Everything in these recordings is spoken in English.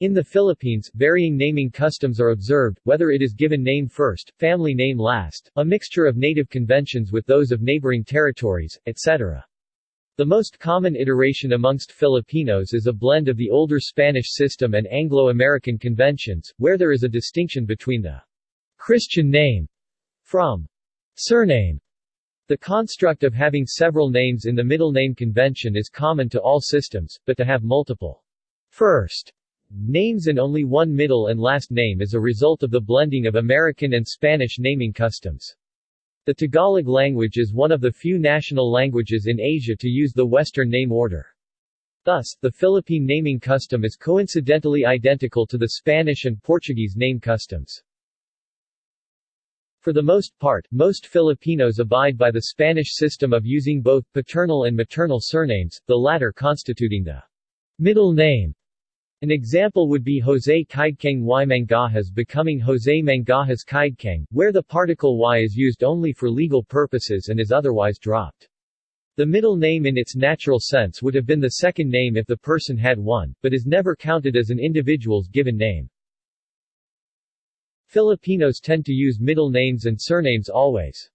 In the Philippines, varying naming customs are observed, whether it is given name first, family name last, a mixture of native conventions with those of neighboring territories, etc. The most common iteration amongst Filipinos is a blend of the older Spanish system and Anglo-American conventions, where there is a distinction between the Christian name from surname. The construct of having several names in the middle name convention is common to all systems, but to have multiple first names and only one middle and last name is a result of the blending of American and Spanish naming customs. The Tagalog language is one of the few national languages in Asia to use the Western name order. Thus, the Philippine naming custom is coincidentally identical to the Spanish and Portuguese name customs. For the most part, most Filipinos abide by the Spanish system of using both paternal and maternal surnames, the latter constituting the middle name an example would be Jose Kaidkang y Mangajas becoming Jose Mangajas Kaidkang, where the particle y is used only for legal purposes and is otherwise dropped. The middle name in its natural sense would have been the second name if the person had one, but is never counted as an individual's given name. Filipinos tend to use middle names and surnames always.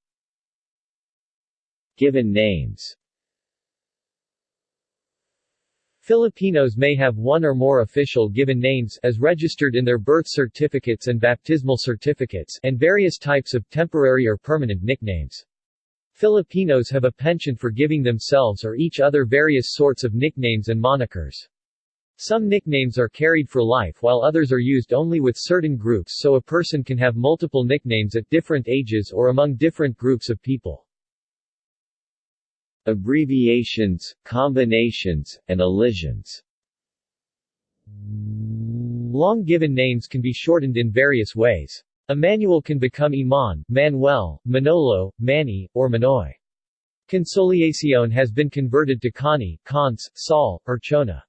Given names Filipinos may have one or more official given names as registered in their birth certificates and baptismal certificates and various types of temporary or permanent nicknames. Filipinos have a penchant for giving themselves or each other various sorts of nicknames and monikers. Some nicknames are carried for life while others are used only with certain groups so a person can have multiple nicknames at different ages or among different groups of people. Abbreviations, combinations, and elisions Long given names can be shortened in various ways. Emmanuel can become Iman, Manuel, Manolo, Manny, or Manoy. Consolacion has been converted to Connie, Conce, Sol, or Chona.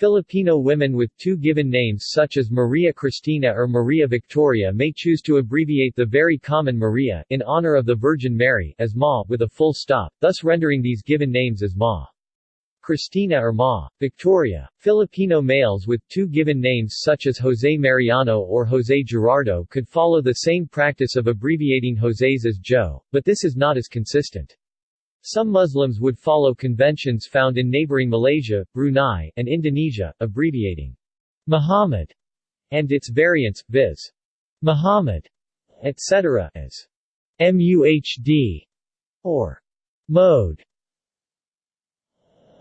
Filipino women with two given names such as Maria Cristina or Maria Victoria may choose to abbreviate the very common Maria, in honor of the Virgin Mary, as Ma, with a full stop, thus rendering these given names as Ma. Cristina or Ma. Victoria. Filipino males with two given names such as Jose Mariano or Jose Gerardo could follow the same practice of abbreviating Jose's as Joe, but this is not as consistent. Some Muslims would follow conventions found in neighboring Malaysia, Brunei, and Indonesia, abbreviating Muhammad and its variants, viz. Muhammad, etc., as MUHD or Mode.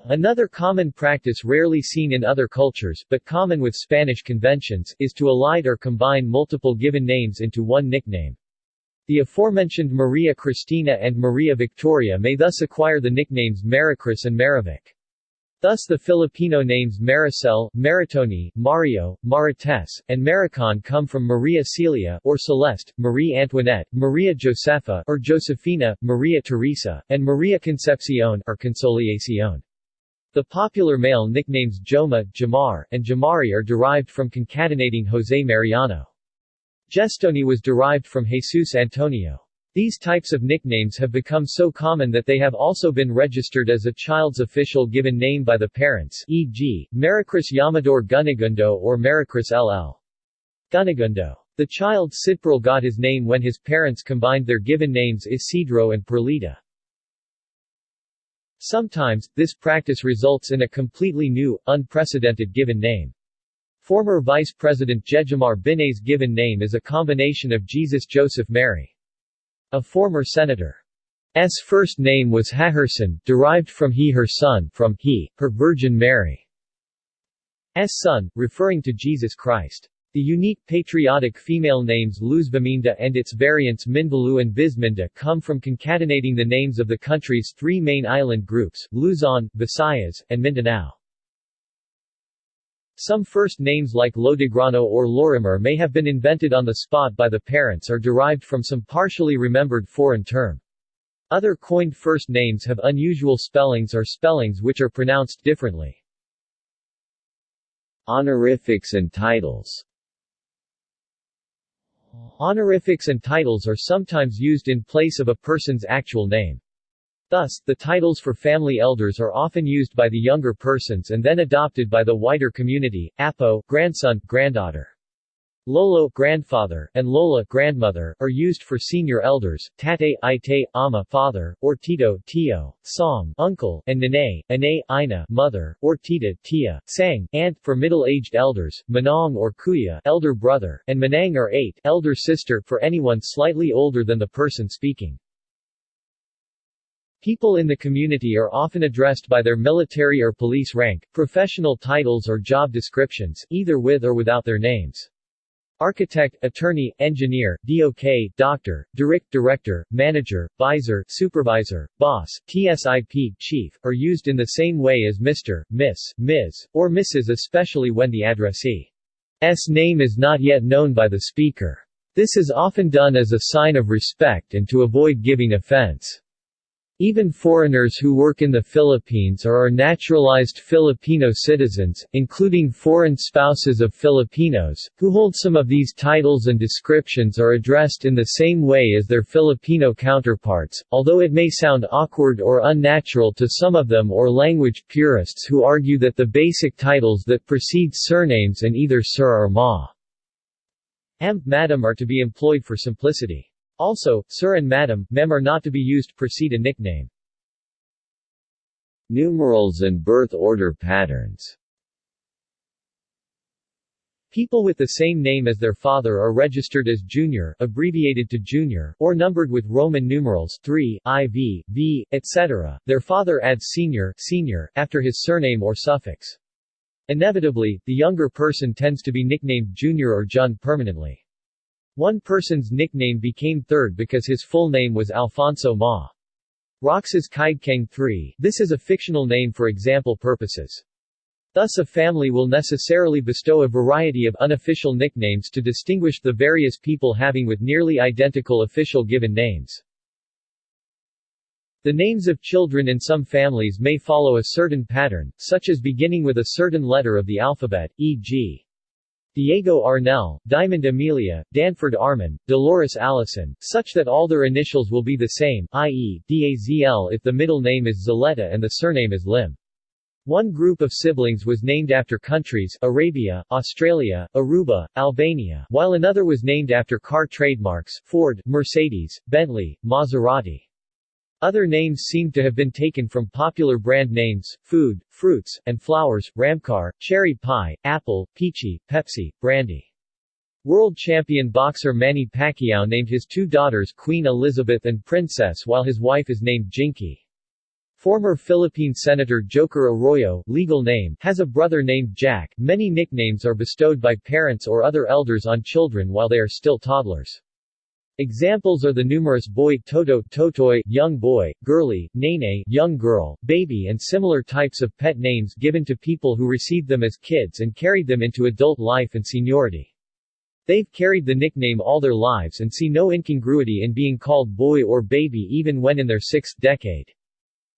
Another common practice rarely seen in other cultures, but common with Spanish conventions, is to elide or combine multiple given names into one nickname. The aforementioned Maria Cristina and Maria Victoria may thus acquire the nicknames Maricris and Marivic. Thus the Filipino names Maricel, Maritoni, Mario, Marites, and Maricon come from Maria Celia or Celeste, Marie Antoinette, Maria Josefa or Josefina, Maria Teresa, and Maria Concepcion or Consolacion. The popular male nicknames Joma, Jomar, and Jomari are derived from concatenating Jose Mariano. Gestoni was derived from Jesus Antonio. These types of nicknames have become so common that they have also been registered as a child's official given name by the parents e.g., Maricris Yamador Gunagundo or Maricris LL. Gunagundo. The child Sidpril got his name when his parents combined their given names Isidro and Perlita. Sometimes, this practice results in a completely new, unprecedented given name. Former Vice President Jejomar Binay's given name is a combination of Jesus Joseph Mary. A former senator. senator's first name was Heherson, derived from he her son, from he, her Virgin Mary's son, referring to Jesus Christ. The unique patriotic female names Luzviminda and its variants Minvalu and Bisminda come from concatenating the names of the country's three main island groups, Luzon, Visayas, and Mindanao. Some first names like Lodigrano or Lorimer may have been invented on the spot by the parents or derived from some partially remembered foreign term. Other coined first names have unusual spellings or spellings which are pronounced differently. Honorifics and titles Honorifics and titles are sometimes used in place of a person's actual name. Thus, the titles for family elders are often used by the younger persons and then adopted by the wider community, apo, grandson, granddaughter. Lolo grandfather, and Lola grandmother, are used for senior elders, tate, ite, ama father, or tito tio, song uncle, and nene, ane, ina mother, or tita tia, sang, aunt, for middle-aged elders, manong or kuya elder brother, and manang or ate elder sister for anyone slightly older than the person speaking. People in the community are often addressed by their military or police rank, professional titles or job descriptions, either with or without their names. Architect, attorney, engineer, DOK, doctor, direct director, manager, visor, supervisor, boss, TSIP, chief, are used in the same way as Mr., Miss, Ms., or Mrs. especially when the addressee's name is not yet known by the speaker. This is often done as a sign of respect and to avoid giving offense. Even foreigners who work in the Philippines or are naturalized Filipino citizens, including foreign spouses of Filipinos, who hold some of these titles and descriptions are addressed in the same way as their Filipino counterparts, although it may sound awkward or unnatural to some of them or language purists who argue that the basic titles that precede surnames and either sir or ma. M. Madam are to be employed for simplicity. Also, sir and madam, mem are not to be used precede a nickname. Numerals and birth order patterns People with the same name as their father are registered as junior abbreviated to junior, or numbered with Roman numerals 3, IV, V, etc. Their father adds senior, senior after his surname or suffix. Inevitably, the younger person tends to be nicknamed junior or jun permanently. One person's nickname became third because his full name was Alfonso Ma. Roxas Kaigkang III. This is a fictional name for example purposes. Thus a family will necessarily bestow a variety of unofficial nicknames to distinguish the various people having with nearly identical official given names. The names of children in some families may follow a certain pattern, such as beginning with a certain letter of the alphabet, e.g. Diego Arnell, Diamond Amelia, Danford Armin, Dolores Allison, such that all their initials will be the same, i.e., DAZL if the middle name is Zaleta and the surname is Lim. One group of siblings was named after countries Arabia, Australia, Aruba, Albania, while another was named after car trademarks Ford, Mercedes, Bentley, Maserati. Other names seem to have been taken from popular brand names, food, fruits, and flowers, Ramcar, cherry pie, apple, peachy, Pepsi, brandy. World champion boxer Manny Pacquiao named his two daughters Queen Elizabeth and Princess while his wife is named Jinky. Former Philippine Senator Joker Arroyo, legal name, has a brother named Jack. Many nicknames are bestowed by parents or other elders on children while they are still toddlers. Examples are the numerous boy toto totoy, young boy, girly, nene young girl, baby and similar types of pet names given to people who received them as kids and carried them into adult life and seniority. They've carried the nickname all their lives and see no incongruity in being called boy or baby even when in their sixth decade.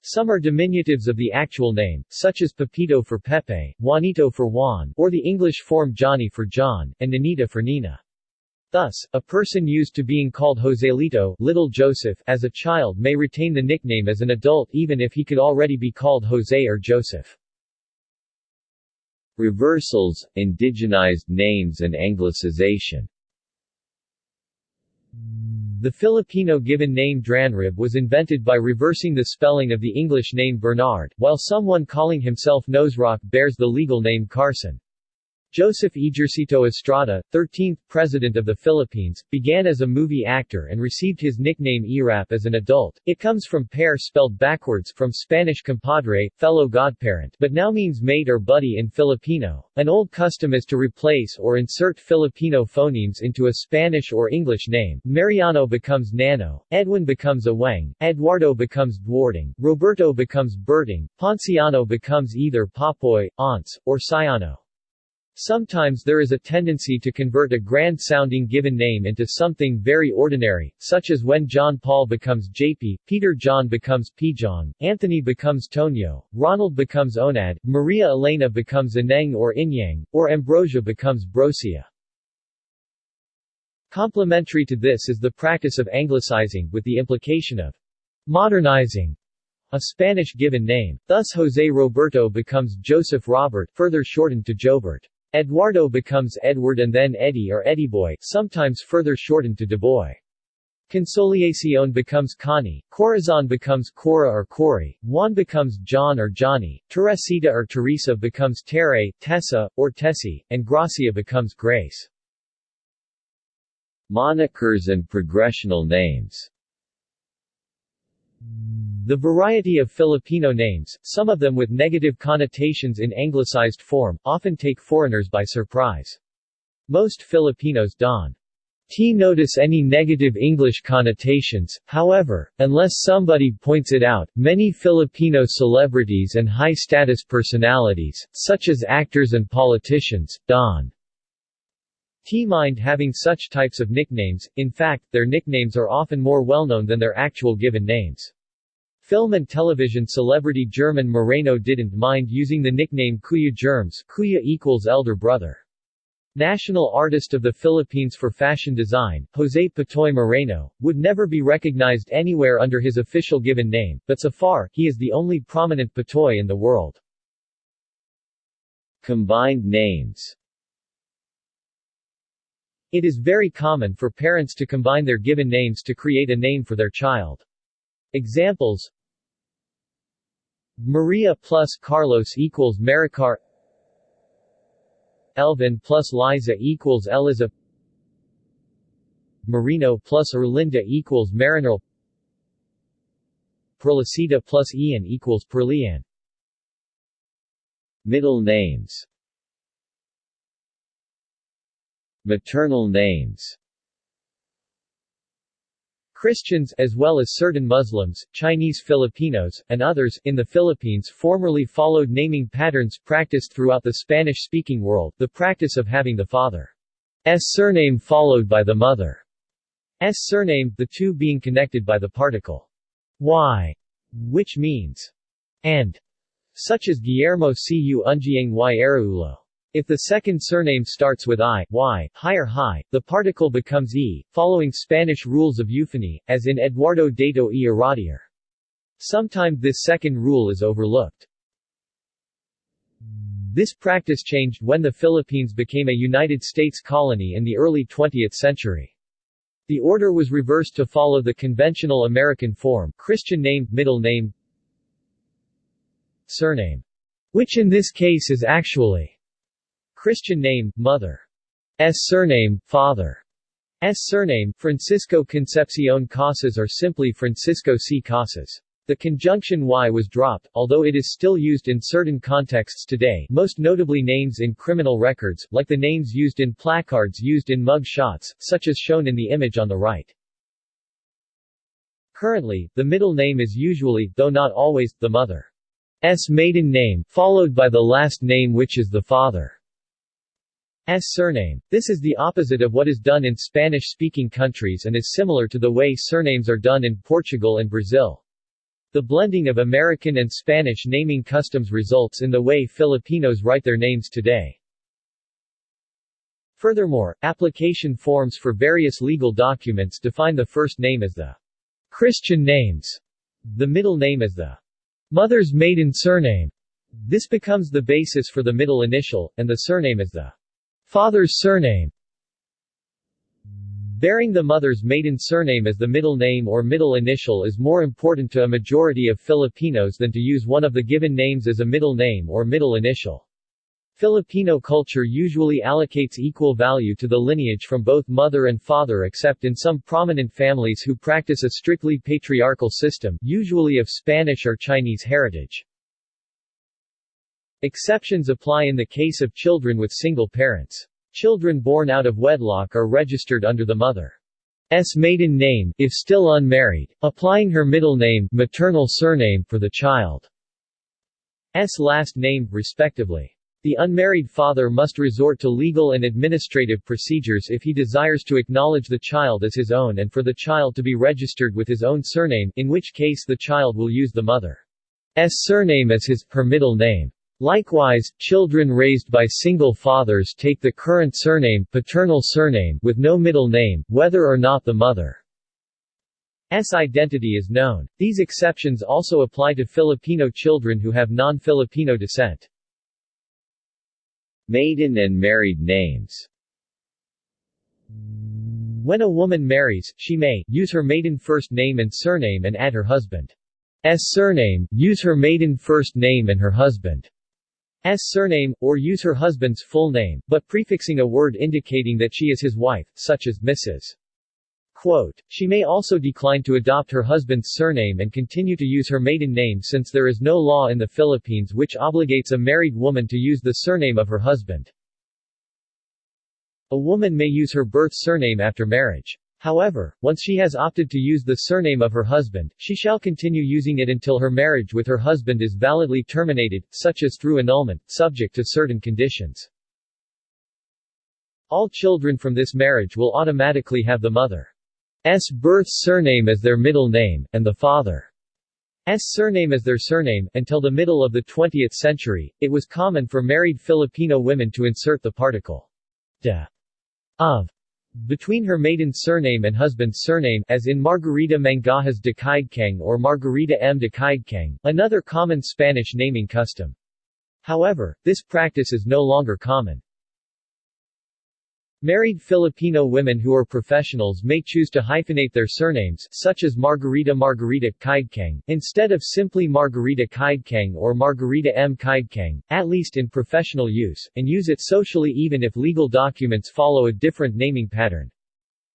Some are diminutives of the actual name, such as Pepito for Pepe, Juanito for Juan, or the English form Johnny for John, and Ninita for Nina. Thus, a person used to being called Joselito Little Joseph as a child may retain the nickname as an adult even if he could already be called Jose or Joseph. Reversals, indigenized names and anglicization The Filipino given name Dranrib was invented by reversing the spelling of the English name Bernard, while someone calling himself Noserock bears the legal name Carson. Joseph Ejercito Estrada, 13th President of the Philippines, began as a movie actor and received his nickname Erap as an adult. It comes from pair spelled backwards from Spanish compadre, fellow godparent, but now means mate or buddy in Filipino. An old custom is to replace or insert Filipino phonemes into a Spanish or English name. Mariano becomes Nano, Edwin becomes Aweng, Eduardo becomes Dwarding, Roberto becomes Berting, Ponciano becomes either Papoy, Aunts, or Sayano. Sometimes there is a tendency to convert a grand-sounding given name into something very ordinary, such as when John Paul becomes JP, Peter John becomes Pijong, Anthony becomes Tonyo, Ronald becomes Onad, Maria Elena becomes Ineng or Inyang, or Ambrosia becomes Brosia. Complementary to this is the practice of anglicizing, with the implication of modernizing a Spanish given name. Thus José Roberto becomes Joseph Robert, further shortened to Jobert. Eduardo becomes Edward and then Eddie or Eddyboy, sometimes further shortened to Deboy. Consolacion becomes Connie, Corazon becomes Cora or Cory, Juan becomes John or Johnny, Teresita or Teresa becomes Tere, Tessa, or Tessie, and Gracia becomes Grace. Monikers and progressional names The variety of Filipino names, some of them with negative connotations in anglicized form, often take foreigners by surprise. Most Filipinos don't T notice any negative English connotations, however, unless somebody points it out. Many Filipino celebrities and high-status personalities, such as actors and politicians, don T mind having such types of nicknames, in fact, their nicknames are often more well-known than their actual given names. Film and television celebrity German Moreno didn't mind using the nickname Kuya Germs Kuya equals elder brother. National Artist of the Philippines for Fashion Design, Jose Pitoy Moreno, would never be recognized anywhere under his official given name, but so far, he is the only prominent Pitoy in the world. Combined names It is very common for parents to combine their given names to create a name for their child. Examples. Maria plus Carlos equals Maricar. Elvin plus Liza equals Eliza. Marino plus Erlinda equals Marinol Perlicita plus Ian equals Perlian Middle names Maternal names Christians, as well as certain Muslims, Chinese Filipinos, and others, in the Philippines formerly followed naming patterns practiced throughout the Spanish-speaking world, the practice of having the father's surname followed by the mother's surname, the two being connected by the particle y, which means and, such as Guillermo Cu Ungiang y. If the second surname starts with I, Y, higher high, the particle becomes E, following Spanish rules of euphony, as in Eduardo Dato y Iradier. Sometimes this second rule is overlooked. This practice changed when the Philippines became a United States colony in the early 20th century. The order was reversed to follow the conventional American form Christian name, middle name, surname, which in this case is actually Christian name, mother. S surname, father. S surname, Francisco Concepcion Casas or simply Francisco C. Casas. The conjunction y was dropped, although it is still used in certain contexts today most notably names in criminal records, like the names used in placards used in mug shots, such as shown in the image on the right. Currently, the middle name is usually, though not always, the mother's maiden name, followed by the last name which is the father. Surname. This is the opposite of what is done in Spanish-speaking countries and is similar to the way surnames are done in Portugal and Brazil. The blending of American and Spanish naming customs results in the way Filipinos write their names today. Furthermore, application forms for various legal documents define the first name as the Christian names, the middle name as the mother's maiden surname. This becomes the basis for the middle initial, and the surname as the Father's surname Bearing the mother's maiden surname as the middle name or middle initial is more important to a majority of Filipinos than to use one of the given names as a middle name or middle initial. Filipino culture usually allocates equal value to the lineage from both mother and father except in some prominent families who practice a strictly patriarchal system, usually of Spanish or Chinese heritage. Exceptions apply in the case of children with single parents. Children born out of wedlock are registered under the mother's maiden name, if still unmarried, applying her middle name maternal surname for the child's last name, respectively. The unmarried father must resort to legal and administrative procedures if he desires to acknowledge the child as his own and for the child to be registered with his own surname, in which case the child will use the mother's surname as his, her middle name. Likewise, children raised by single fathers take the current surname paternal surname with no middle name, whether or not the mother's identity is known. These exceptions also apply to Filipino children who have non-Filipino descent. Maiden and married names When a woman marries, she may use her maiden first name and surname and add her husband's surname, use her maiden first name and her husband's surname, or use her husband's full name, but prefixing a word indicating that she is his wife, such as Mrs. Quote, she may also decline to adopt her husband's surname and continue to use her maiden name since there is no law in the Philippines which obligates a married woman to use the surname of her husband. A woman may use her birth surname after marriage. However, once she has opted to use the surname of her husband, she shall continue using it until her marriage with her husband is validly terminated, such as through annulment, subject to certain conditions. All children from this marriage will automatically have the mother's birth surname as their middle name, and the father's surname as their surname. Until the middle of the 20th century, it was common for married Filipino women to insert the particle de of between her maiden surname and husband's surname as in Margarita Mangajas de Caidqueng or Margarita M. de Caidqueng, another common Spanish naming custom. However, this practice is no longer common. Married Filipino women who are professionals may choose to hyphenate their surnames, such as Margarita Margarita Caidqueng, instead of simply Margarita Caidqueng or Margarita M. Caidqueng, at least in professional use, and use it socially even if legal documents follow a different naming pattern.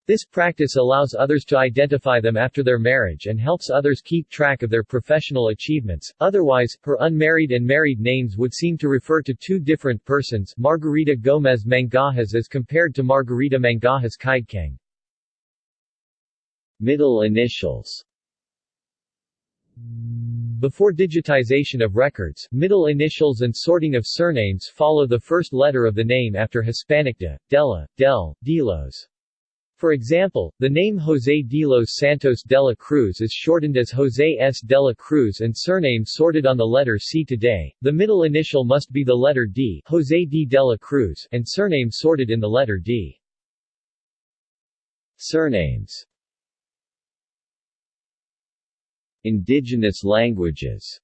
This practice allows others to identify them after their marriage and helps others keep track of their professional achievements. Otherwise, her unmarried and married names would seem to refer to two different persons Margarita Gomez Mangajas as compared to Margarita Mangajas Caidqueng. Middle initials before digitization of records, middle initials and sorting of surnames follow the first letter of the name after Hispanic de, Dela, Del, Delos. For example, the name José de los Santos de la Cruz is shortened as José S. de la Cruz and surname sorted on the letter C today. The middle initial must be the letter D José D. de la Cruz and surname sorted in the letter D. Surnames Indigenous languages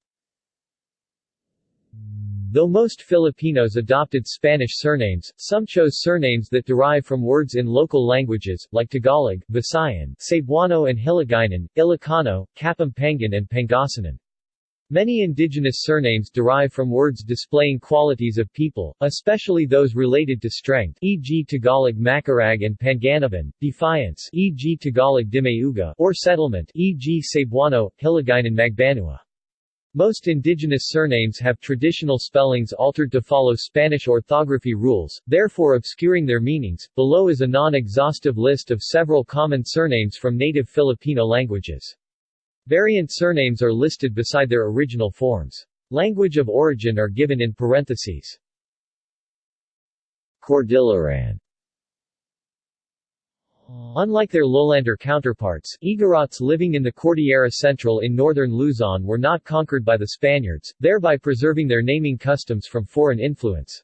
Though most Filipinos adopted Spanish surnames, some chose surnames that derive from words in local languages, like Tagalog, Visayan, Cebuano and Hiligaynon, Ilocano, Kapampangan and Pangasinan. Many indigenous surnames derive from words displaying qualities of people, especially those related to strength e.g. Tagalog Macarag and Panganaban, defiance e.g. Tagalog Dimauga, or settlement e.g. Cebuano, Hiligaynon Magbanua. Most indigenous surnames have traditional spellings altered to follow Spanish orthography rules, therefore obscuring their meanings. Below is a non-exhaustive list of several common surnames from native Filipino languages. Variant surnames are listed beside their original forms. Language of origin are given in parentheses. Cordilleran Unlike their lowlander counterparts, Igorots living in the Cordillera Central in northern Luzon were not conquered by the Spaniards, thereby preserving their naming customs from foreign influence.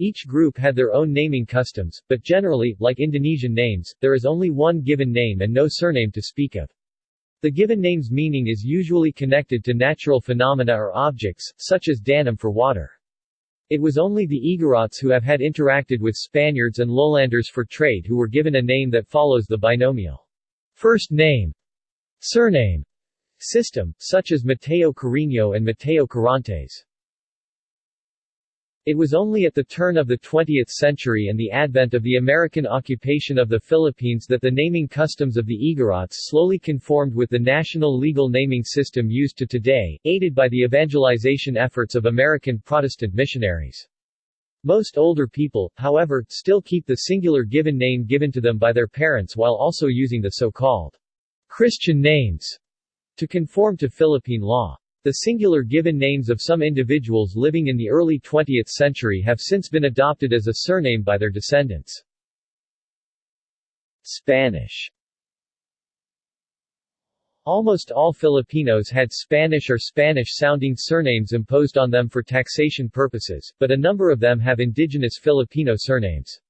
Each group had their own naming customs, but generally, like Indonesian names, there is only one given name and no surname to speak of. The given name's meaning is usually connected to natural phenomena or objects, such as danom for water. It was only the Igorots who have had interacted with Spaniards and lowlanders for trade who were given a name that follows the binomial. First name, surname. System, such as Mateo Cariño and Mateo Carrantes. It was only at the turn of the 20th century and the advent of the American occupation of the Philippines that the naming customs of the Igorots slowly conformed with the national legal naming system used to today, aided by the evangelization efforts of American Protestant missionaries. Most older people, however, still keep the singular given name given to them by their parents while also using the so-called Christian names to conform to Philippine law. The singular given names of some individuals living in the early 20th century have since been adopted as a surname by their descendants. Spanish Almost all Filipinos had Spanish or Spanish-sounding surnames imposed on them for taxation purposes, but a number of them have indigenous Filipino surnames.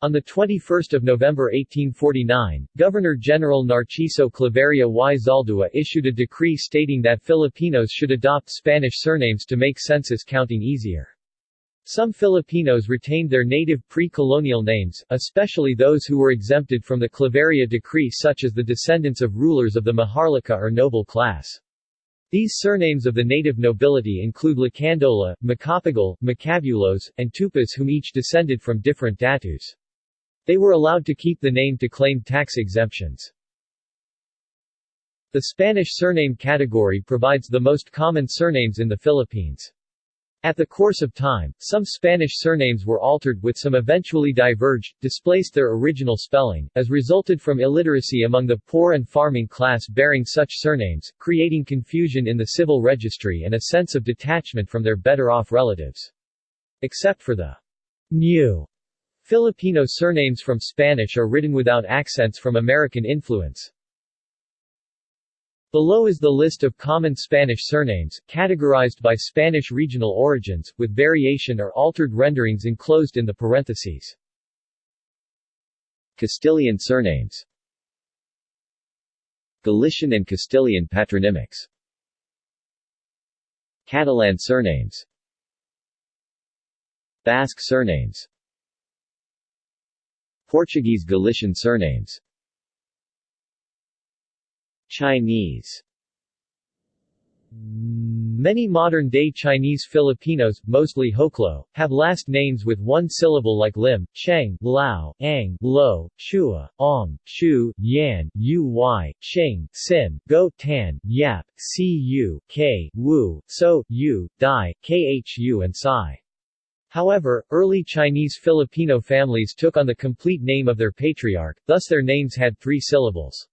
On 21 November 1849, Governor-General Narciso Claveria y Zaldua issued a decree stating that Filipinos should adopt Spanish surnames to make census counting easier. Some Filipinos retained their native pre-colonial names, especially those who were exempted from the Claveria decree such as the descendants of rulers of the Maharlika or noble class. These surnames of the native nobility include Lacandola, Macapagal, Macabulos, and Tupas whom each descended from different datus. They were allowed to keep the name to claim tax exemptions. The Spanish surname category provides the most common surnames in the Philippines. At the course of time, some Spanish surnames were altered with some eventually diverged, displaced their original spelling, as resulted from illiteracy among the poor and farming class bearing such surnames, creating confusion in the civil registry and a sense of detachment from their better-off relatives. Except for the new Filipino surnames from Spanish are written without accents from American influence. Below is the list of common Spanish surnames, categorized by Spanish regional origins, with variation or altered renderings enclosed in the parentheses. Castilian surnames Galician and Castilian patronymics Catalan surnames Basque surnames Portuguese Galician surnames Chinese Many modern-day Chinese Filipinos, mostly Hoklo, have last names with one syllable like Lim, Cheng, Lao, Ang, Lo, Chua, Ong, Chu, Yan, Uy, Xing, Sin, Go, Tan, Yap, Cu, K, Wu, So, Yu, Dai, Khu and Sai. However, early Chinese Filipino families took on the complete name of their patriarch, thus their names had three syllables.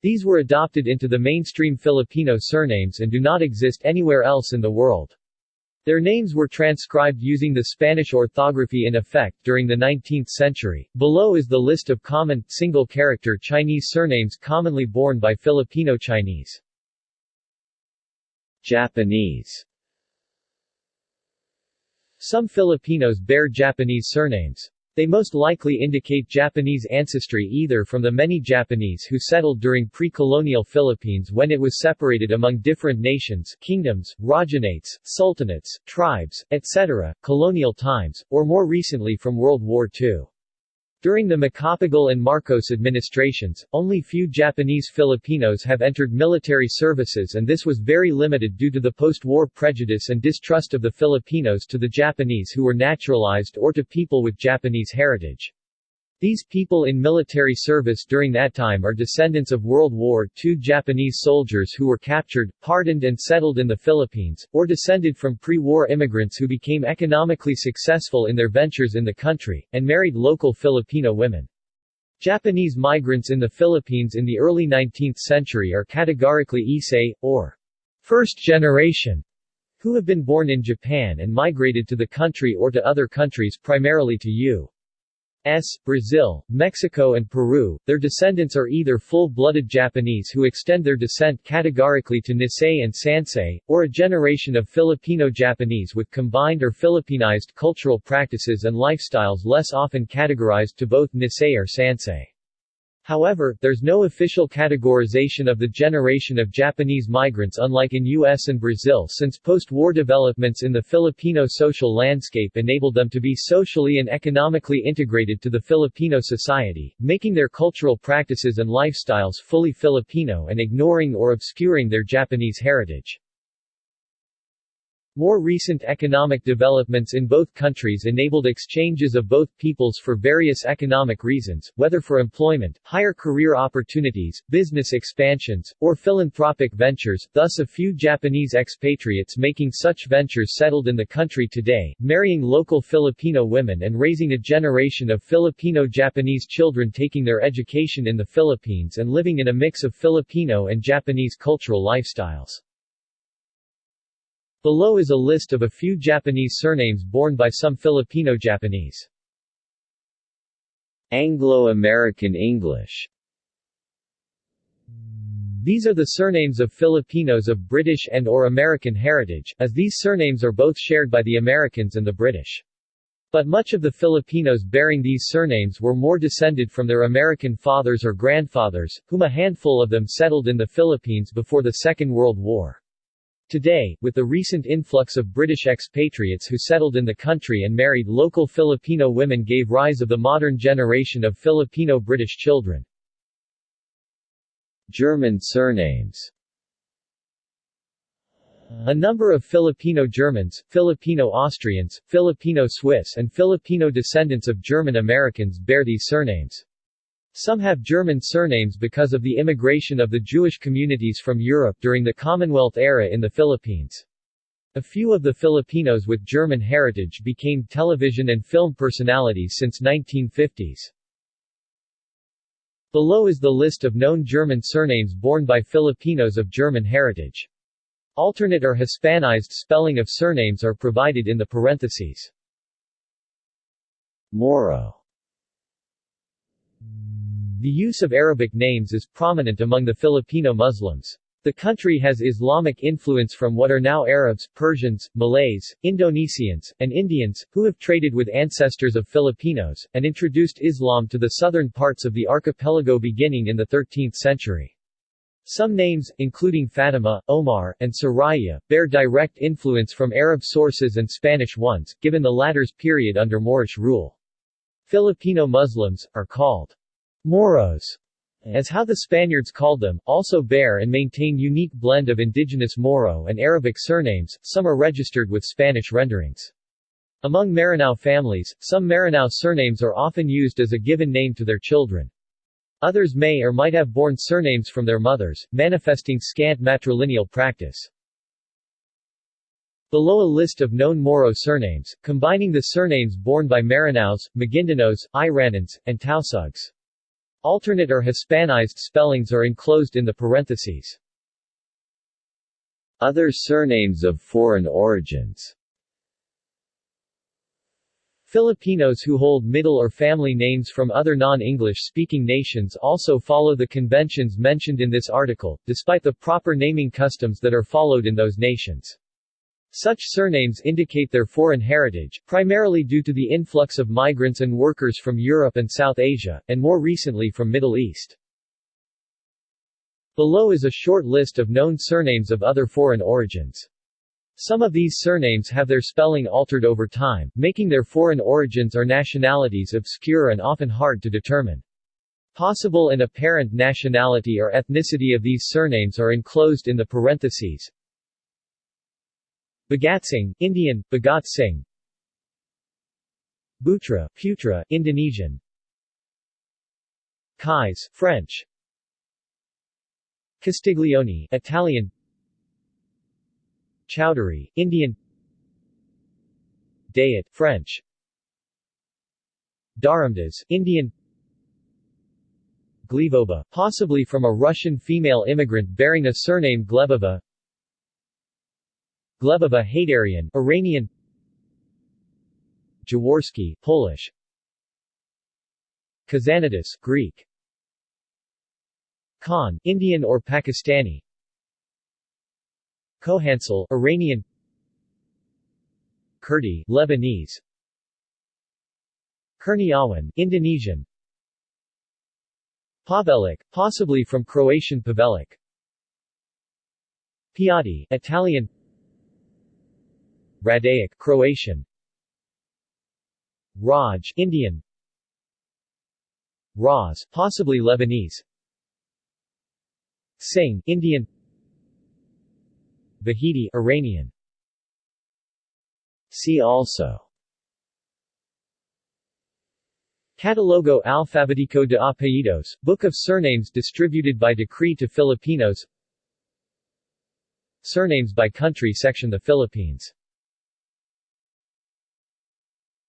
These were adopted into the mainstream Filipino surnames and do not exist anywhere else in the world. Their names were transcribed using the Spanish orthography in effect during the 19th century. Below is the list of common, single-character Chinese surnames commonly borne by Filipino Chinese. Japanese some Filipinos bear Japanese surnames. They most likely indicate Japanese ancestry either from the many Japanese who settled during pre-colonial Philippines when it was separated among different nations, kingdoms, rajanates, sultanates, tribes, etc., colonial times, or more recently from World War II. During the Macapagal and Marcos administrations, only few Japanese Filipinos have entered military services and this was very limited due to the post-war prejudice and distrust of the Filipinos to the Japanese who were naturalized or to people with Japanese heritage. These people in military service during that time are descendants of World War II Japanese soldiers who were captured, pardoned and settled in the Philippines, or descended from pre-war immigrants who became economically successful in their ventures in the country, and married local Filipino women. Japanese migrants in the Philippines in the early 19th century are categorically Issei, or first generation, who have been born in Japan and migrated to the country or to other countries primarily to U. S, Brazil, Mexico and Peru, their descendants are either full-blooded Japanese who extend their descent categorically to Nisei and Sansei, or a generation of Filipino-Japanese with combined or Filipinized cultural practices and lifestyles less often categorized to both Nisei or Sansei. However, there's no official categorization of the generation of Japanese migrants unlike in US and Brazil since post-war developments in the Filipino social landscape enabled them to be socially and economically integrated to the Filipino society, making their cultural practices and lifestyles fully Filipino and ignoring or obscuring their Japanese heritage. More recent economic developments in both countries enabled exchanges of both peoples for various economic reasons, whether for employment, higher career opportunities, business expansions, or philanthropic ventures, thus a few Japanese expatriates making such ventures settled in the country today, marrying local Filipino women and raising a generation of Filipino-Japanese children taking their education in the Philippines and living in a mix of Filipino and Japanese cultural lifestyles. Below is a list of a few Japanese surnames borne by some Filipino-Japanese. Anglo-American English These are the surnames of Filipinos of British and or American heritage, as these surnames are both shared by the Americans and the British. But much of the Filipinos bearing these surnames were more descended from their American fathers or grandfathers, whom a handful of them settled in the Philippines before the Second World War. Today, with the recent influx of British expatriates who settled in the country and married local Filipino women gave rise of the modern generation of Filipino-British children. German surnames a number of Filipino Germans, Filipino Austrians, Filipino Swiss and Filipino descendants of German Americans bear these surnames. Some have German surnames because of the immigration of the Jewish communities from Europe during the Commonwealth era in the Philippines. A few of the Filipinos with German heritage became television and film personalities since 1950s. Below is the list of known German surnames borne by Filipinos of German heritage. Alternate or Hispanized spelling of surnames are provided in the parentheses. Moro The use of Arabic names is prominent among the Filipino Muslims. The country has Islamic influence from what are now Arabs, Persians, Malays, Indonesians, and Indians, who have traded with ancestors of Filipinos, and introduced Islam to the southern parts of the archipelago beginning in the 13th century. Some names, including Fatima, Omar, and Soraya, bear direct influence from Arab sources and Spanish ones, given the latter's period under Moorish rule. Filipino Muslims, are called Moros, as how the Spaniards called them, also bear and maintain unique blend of indigenous Moro and Arabic surnames, some are registered with Spanish renderings. Among Maranao families, some Maranao surnames are often used as a given name to their children. Others may or might have borne surnames from their mothers, manifesting scant matrilineal practice. Below a list of known Moro surnames, combining the surnames borne by Maranaos, Maguindanos, Iranons, and Tausugs. Alternate or Hispanized spellings are enclosed in the parentheses. Other surnames of foreign origins Filipinos who hold middle or family names from other non-English speaking nations also follow the conventions mentioned in this article, despite the proper naming customs that are followed in those nations. Such surnames indicate their foreign heritage, primarily due to the influx of migrants and workers from Europe and South Asia, and more recently from Middle East. Below is a short list of known surnames of other foreign origins. Some of these surnames have their spelling altered over time, making their foreign origins or nationalities obscure and often hard to determine. Possible and apparent nationality or ethnicity of these surnames are enclosed in the parentheses. Bagatsing, Indian, Bhagat Singh. Butra, Putra, Indonesian. Kais, French. Castiglione, Italian. Chowdhury, Indian. Dayat, French. Dharamdas, Indian. Glebova, possibly from a Russian female immigrant bearing a surname Glebova Glebova Haidarian Iranian Jaworski, Polish Kazanidis, Greek Khan, Indian or Pakistani Kohansel, Iranian Kurdi, Lebanese Kurniawan, Indonesian Pavelic, possibly from Croatian Pavelic Piatti, Italian Radaic, Croatian. Raj, Indian. Raz, possibly Lebanese. Singh, Indian. Vahidi Iranian. See also. Catalogo Alfabetico de Apellidos, Book of Surnames distributed by decree to Filipinos. Surnames by country section The Philippines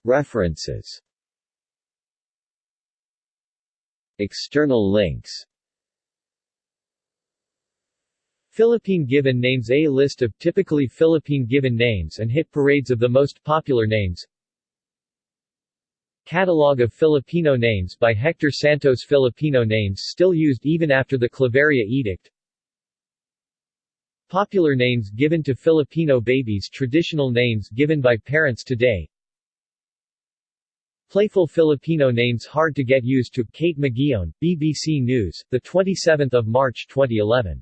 References. External links. Philippine given names A list of typically Philippine given names and hit parades of the most popular names. Catalog of Filipino names by Hector Santos Filipino names still used even after the Claveria Edict. Popular names given to Filipino babies Traditional names given by parents today Playful Filipino names hard to get used to Kate McGeown, BBC News, 27 March 2011.